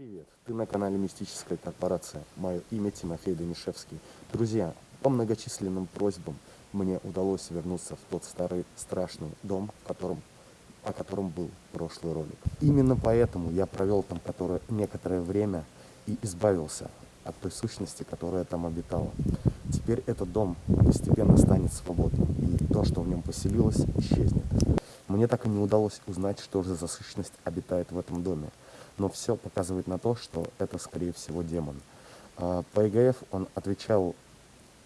привет! Ты на канале Мистическая корпорация. Мое имя Тимофей Данишевский. Друзья, по многочисленным просьбам мне удалось вернуться в тот старый страшный дом, в о котором был прошлый ролик. Именно поэтому я провел там которое, некоторое время и избавился от той сущности, которая там обитала. Теперь этот дом постепенно станет свободным, и то, что в нем поселилось, исчезнет. Мне так и не удалось узнать, что же за сущность обитает в этом доме но все показывает на то, что это, скорее всего, демон. А, по ЕГФ он отвечал,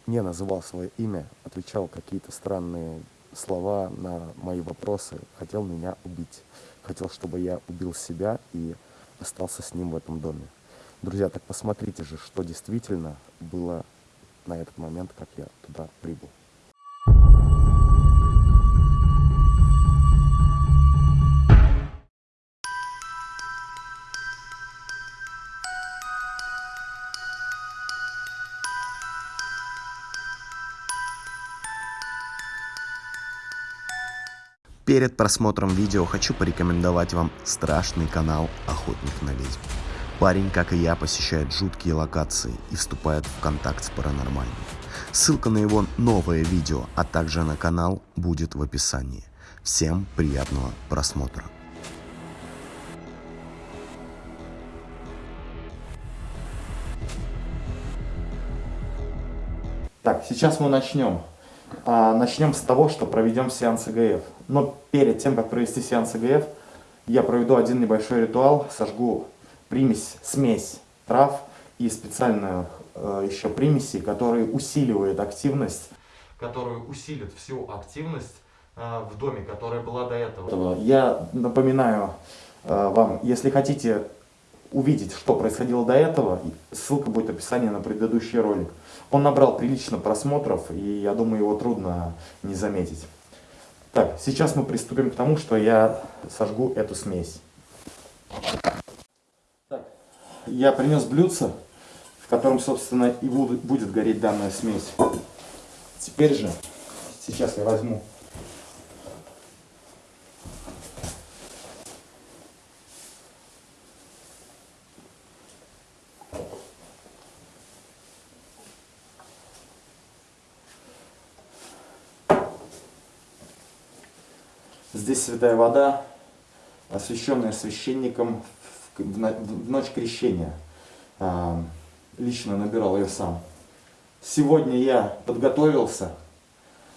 не называл свое имя, отвечал какие-то странные слова на мои вопросы, хотел меня убить. Хотел, чтобы я убил себя и остался с ним в этом доме. Друзья, так посмотрите же, что действительно было на этот момент, как я туда прибыл. Перед просмотром видео хочу порекомендовать вам страшный канал «Охотник на ведьм». Парень, как и я, посещает жуткие локации и вступает в контакт с паранормальным. Ссылка на его новое видео, а также на канал будет в описании. Всем приятного просмотра. Так, сейчас мы начнем. А, начнем с того, что проведем сеанс ИГФ. Но перед тем, как провести сеанс ИГФ, я проведу один небольшой ритуал, сожгу примесь, смесь трав и специальную э, еще примеси, которые усиливают активность, которые усилят всю активность э, в доме, которая была до этого. Я напоминаю э, вам, если хотите увидеть, что происходило до этого, ссылка будет в описании на предыдущий ролик. Он набрал прилично просмотров, и я думаю, его трудно не заметить. Так, сейчас мы приступим к тому, что я сожгу эту смесь. Так, я принес блюдце, в котором, собственно, и будет гореть данная смесь. Теперь же, сейчас я возьму Здесь святая вода, освященная священником в ночь крещения. А, лично набирал ее сам. Сегодня я подготовился,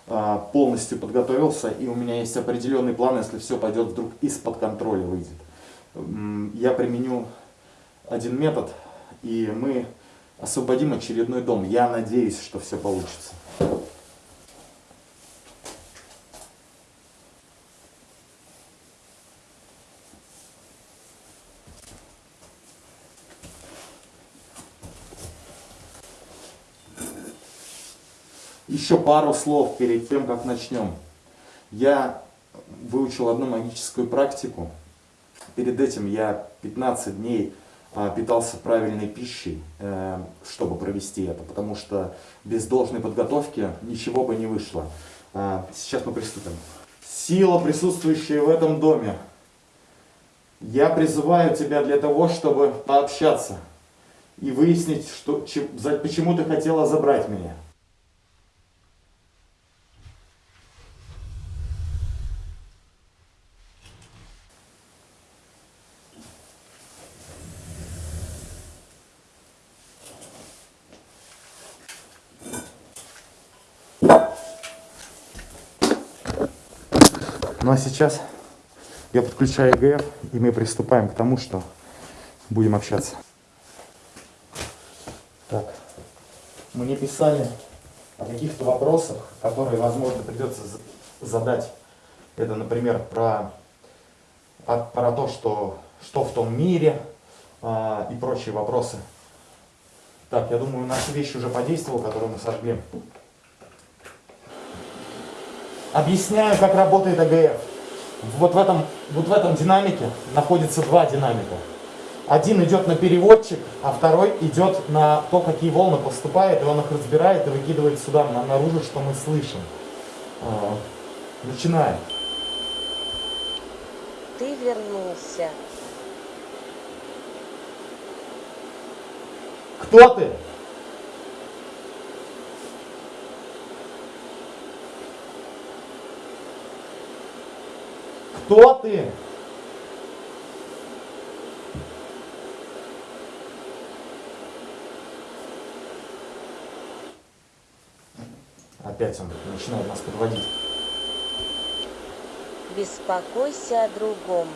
а, полностью подготовился, и у меня есть определенный план, если все пойдет вдруг из-под контроля выйдет. Я применю один метод, и мы освободим очередной дом. Я надеюсь, что все получится. Еще пару слов перед тем, как начнем. Я выучил одну магическую практику. Перед этим я 15 дней а, питался правильной пищей, э, чтобы провести это, потому что без должной подготовки ничего бы не вышло. А, сейчас мы приступим. Сила, присутствующая в этом доме, я призываю тебя для того, чтобы пообщаться и выяснить, что, почему ты хотела забрать меня. Ну а сейчас я подключаю ЕГФ, и мы приступаем к тому, что будем общаться. Так, мне писали о каких-то вопросах, которые, возможно, придется задать. Это, например, про, про то, что, что в том мире а, и прочие вопросы. Так, я думаю, наша вещь уже подействовала, которую мы сожгли. Объясняю, как работает АГФ. Вот в этом, вот в этом динамике находится два динамика. Один идет на переводчик, а второй идет на то, какие волны поступают, и он их разбирает и выкидывает сюда, наружу, что мы слышим. А, начинаем. Ты вернулся. Кто ты? Кто ты? Опять он начинает нас подводить. Беспокойся о другом.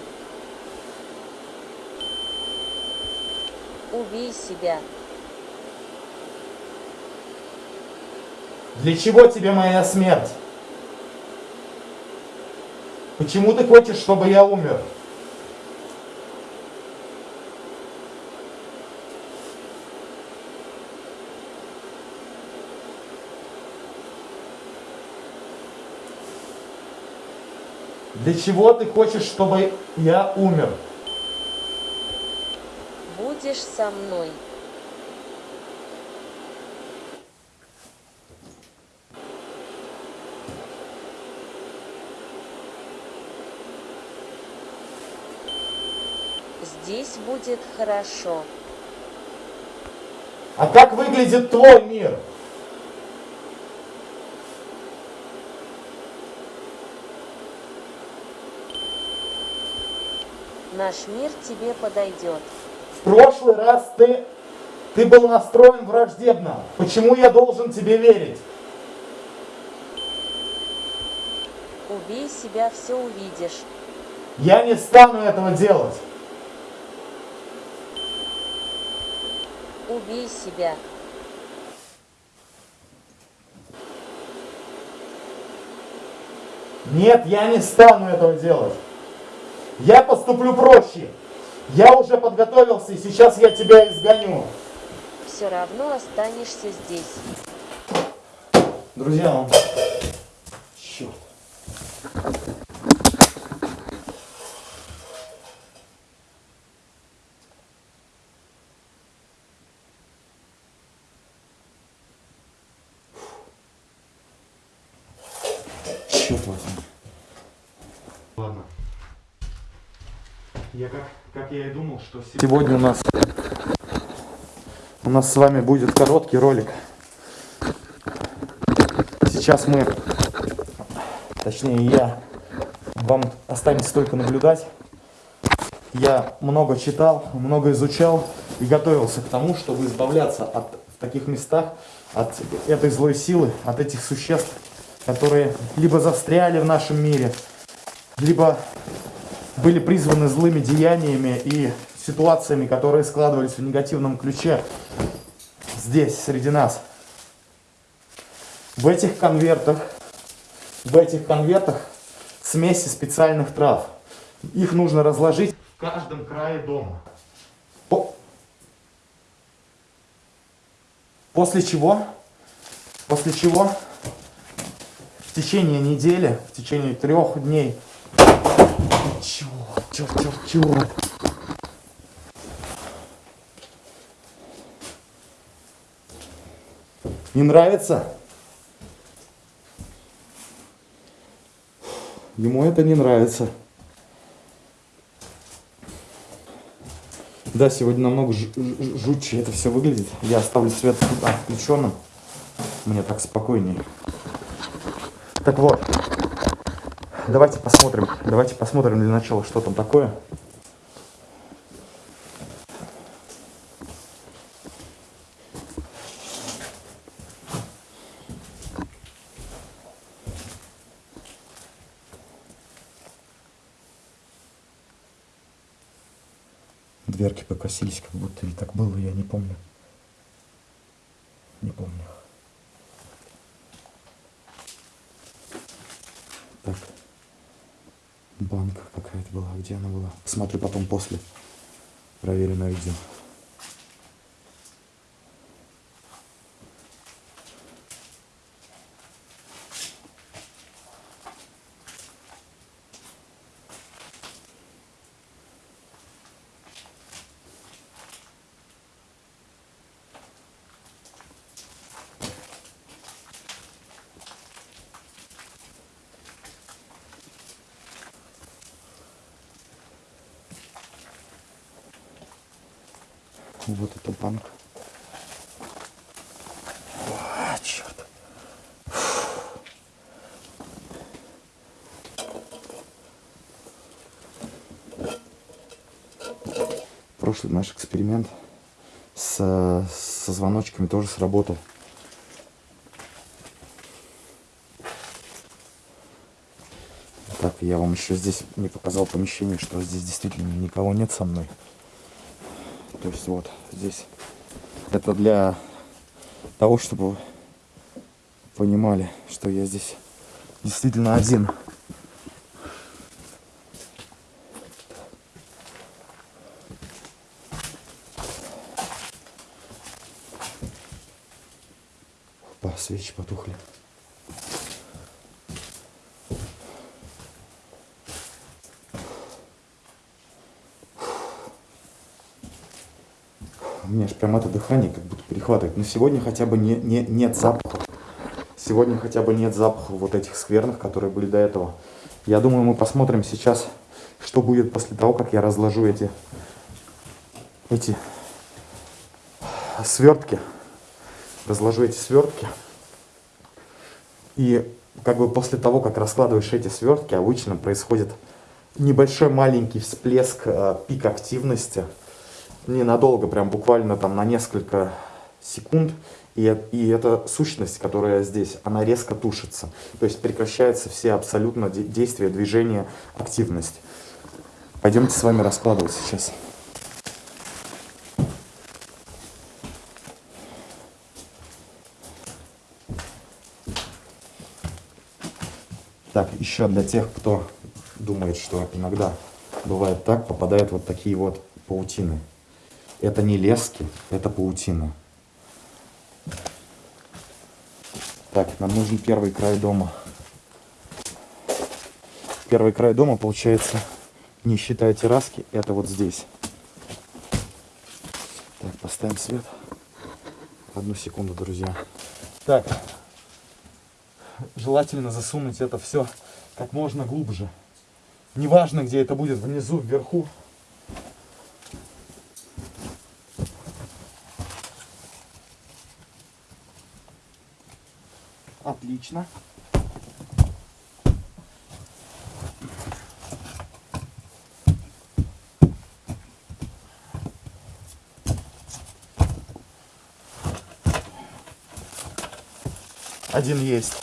Убей себя. Для чего тебе моя смерть? Почему ты хочешь, чтобы я умер? Для чего ты хочешь, чтобы я умер? Будешь со мной. Здесь будет хорошо. А как выглядит твой мир? Наш мир тебе подойдет. В прошлый раз ты, ты был настроен враждебно. Почему я должен тебе верить? Убей себя, все увидишь. Я не стану этого делать. Убей себя. Нет, я не стану этого делать. Я поступлю проще. Я уже подготовился, и сейчас я тебя изгоню. Все равно останешься здесь. Друзья, Возьми. Ладно. Я как, как я и думал, что сегодня у нас у нас с вами будет короткий ролик. Сейчас мы, точнее я, вам останется только наблюдать. Я много читал, много изучал и готовился к тому, чтобы избавляться от в таких местах от этой злой силы, от этих существ, которые либо застряли в нашем мире, либо были призваны злыми деяниями и ситуациями, которые складывались в негативном ключе здесь, среди нас. В этих конвертах, в этих конвертах смеси специальных трав. Их нужно разложить в каждом крае дома. По- После чего, после чего в течение недели, в течение трех дней, черт, черт, черт, черт, Не нравится? Ему это не нравится. Да, сегодня намного жутче это все выглядит. Я оставлю свет включенным. Мне так спокойнее. Так вот. Давайте посмотрим. Давайте посмотрим для начала, что там такое. Дверки покосились, как будто и так было, я не помню. Не помню. Так. Банка какая-то была. Где она была? Посмотрю потом после. Проверю на видео. Вот это банк. А, черт. Прошлый наш эксперимент с, со звоночками тоже сработал. Так, я вам еще здесь не показал помещение, что здесь действительно никого нет со мной. То есть вот здесь это для того, чтобы понимали, что я здесь действительно один. Опа, свечи потухли. Прям это дыхание как будто перехватывает. Но сегодня хотя бы не, не, нет запаха. Сегодня хотя бы нет запаха вот этих скверных, которые были до этого. Я думаю, мы посмотрим сейчас, что будет после того, как я разложу эти, эти свертки. Разложу эти свертки. И как бы после того, как раскладываешь эти свертки, обычно происходит небольшой маленький всплеск, э, пик активности – ненадолго, прям буквально там на несколько секунд. И, и эта сущность, которая здесь, она резко тушится. То есть прекращаются все абсолютно действия, движения, активность. Пойдемте с вами раскладывать сейчас. Так, еще для тех, кто думает, что иногда бывает так, попадают вот такие вот паутины. Это не лески, это паутина. Так, нам нужен первый край дома. Первый край дома, получается, не считая терраски, это вот здесь. Так, поставим свет. Одну секунду, друзья. Так, желательно засунуть это все как можно глубже. Неважно, где это будет, внизу, вверху. Отлично. Один есть.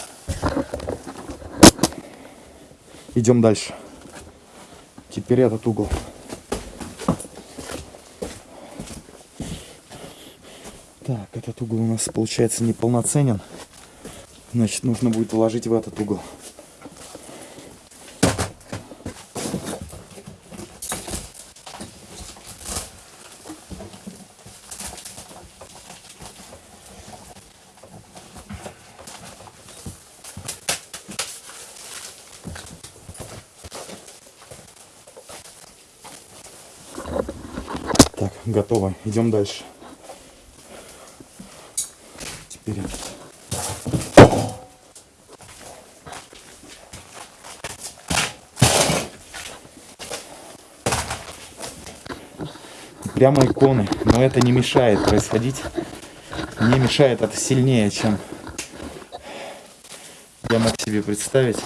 Идем дальше. Теперь этот угол. Так, этот угол у нас получается неполноценен. Значит, нужно будет уложить в этот угол. Так, готово. Идем дальше. Теперь прямо иконы. Но это не мешает происходить. Не мешает, это сильнее, чем я мог себе представить.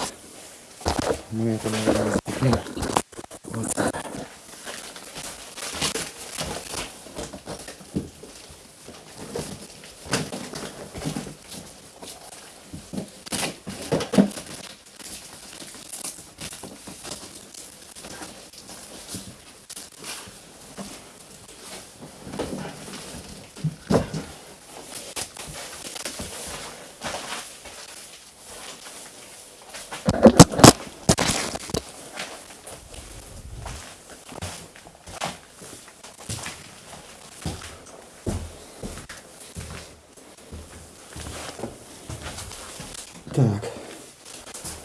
Мы это, наверное, запихнем. Так.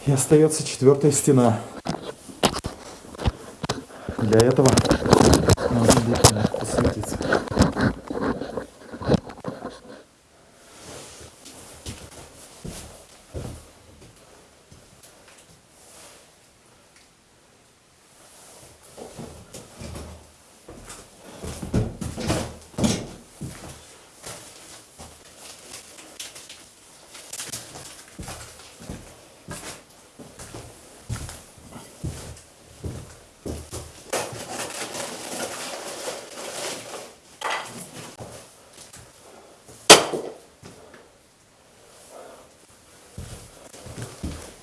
И остается четвертая стена. Для этого нужно будет посветиться.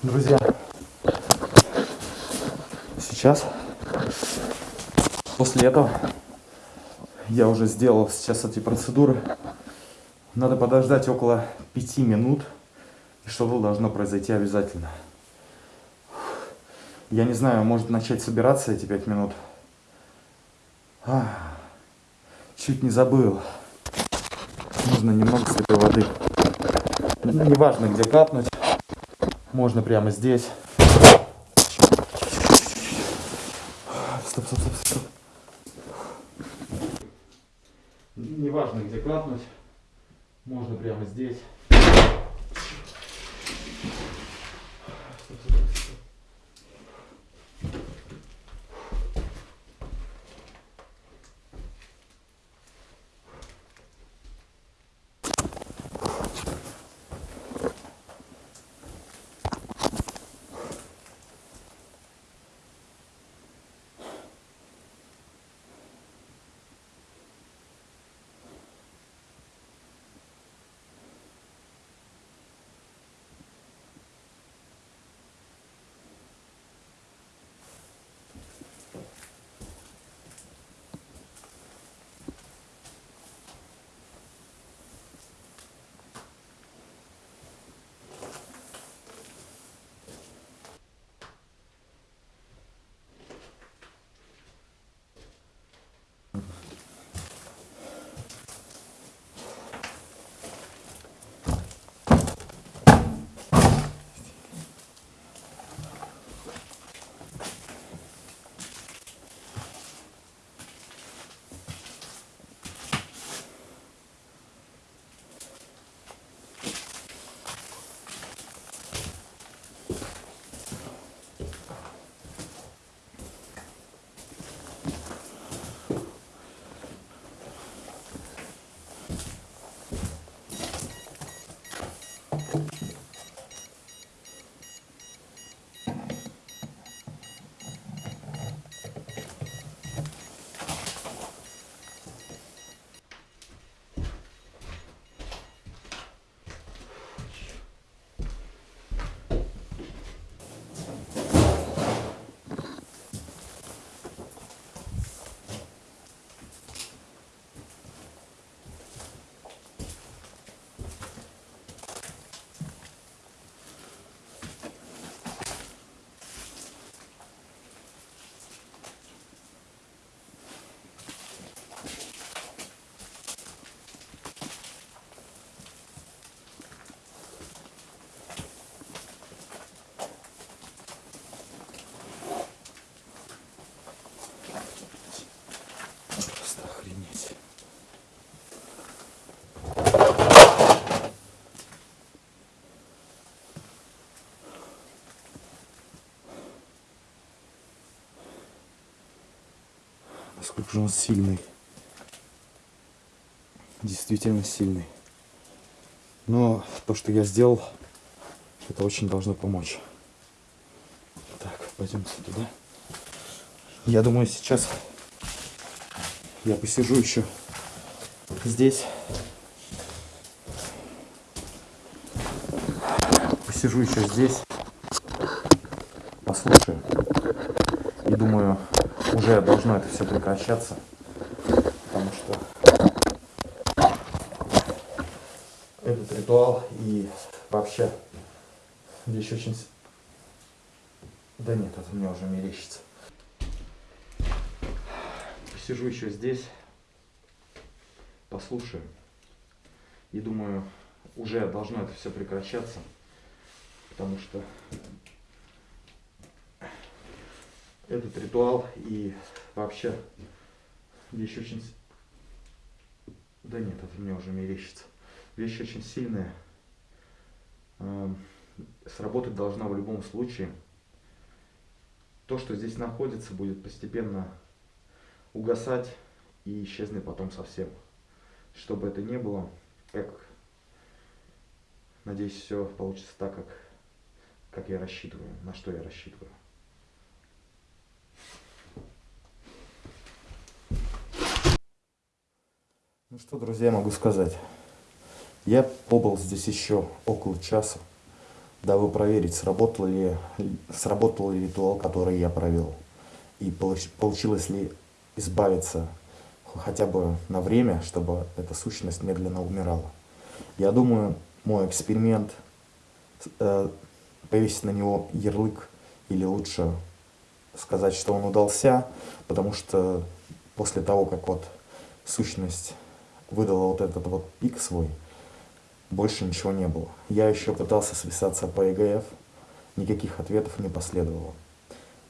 Друзья, сейчас, после этого, я уже сделал сейчас эти процедуры. Надо подождать около пяти минут, и что-то должно произойти обязательно. Я не знаю, может начать собираться эти пять минут. А, чуть не забыл. Нужно немного святой воды. Ну, Неважно, где капнуть. Можно прямо здесь. Стоп, стоп, стоп, стоп. Неважно, где капнуть. Можно прямо здесь. Насколько же он сильный. Действительно сильный. Но то, что я сделал, это очень должно помочь. Так, пойдемте туда. Я думаю, сейчас я посижу еще здесь. Посижу еще здесь. Послушаю. И думаю, уже должно это все прекращаться. Потому что этот ритуал и вообще вещь очень... Да нет, это мне уже мерещится. Посижу еще здесь, послушаю. И думаю, уже должно это все прекращаться. Потому что этот ритуал и вообще вещь очень... Да нет, это мне уже мерещится. Вещь очень сильная. Эм, Сработать должна в любом случае. То, что здесь находится, будет постепенно угасать и исчезнет потом совсем. Чтобы это не было, как надеюсь, все получится так, как, как я рассчитываю, на что я рассчитываю. Ну что, друзья, могу сказать. Я побыл здесь еще около часа. дабы проверить, сработал ли, сработал ли ритуал, который я провел, и получ- получилось ли избавиться хотя бы на время, чтобы эта сущность медленно умирала. Я думаю, мой эксперимент, э, повесить на него ярлык, или лучше сказать, что он удался, потому что после того, как вот сущность выдала вот этот вот пик свой, больше ничего не было. Я еще пытался связаться по ЕГФ, никаких ответов не последовало.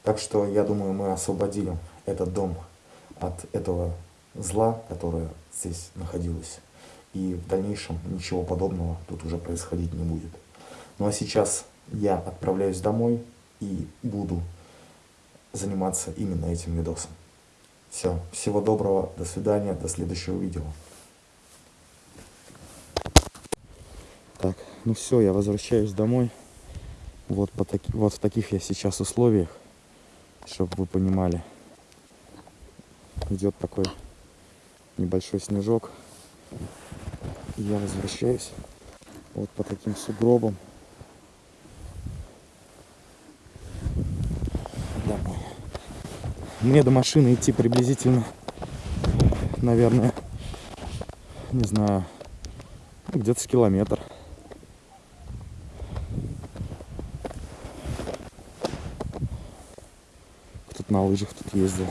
Так что я думаю, мы освободили этот дом от этого зла, которое здесь находилось. И в дальнейшем ничего подобного тут уже происходить не будет. Ну а сейчас я отправляюсь домой и буду заниматься именно этим видосом. Все, всего доброго, до свидания, до следующего видео. Так, ну все, я возвращаюсь домой. Вот, по таки, вот в таких я сейчас условиях, чтобы вы понимали. Идет такой небольшой снежок. И я возвращаюсь вот по таким сугробам. Домой. Мне до машины идти приблизительно, наверное, не знаю, ну, где-то с километр. На лыжах тут ездил.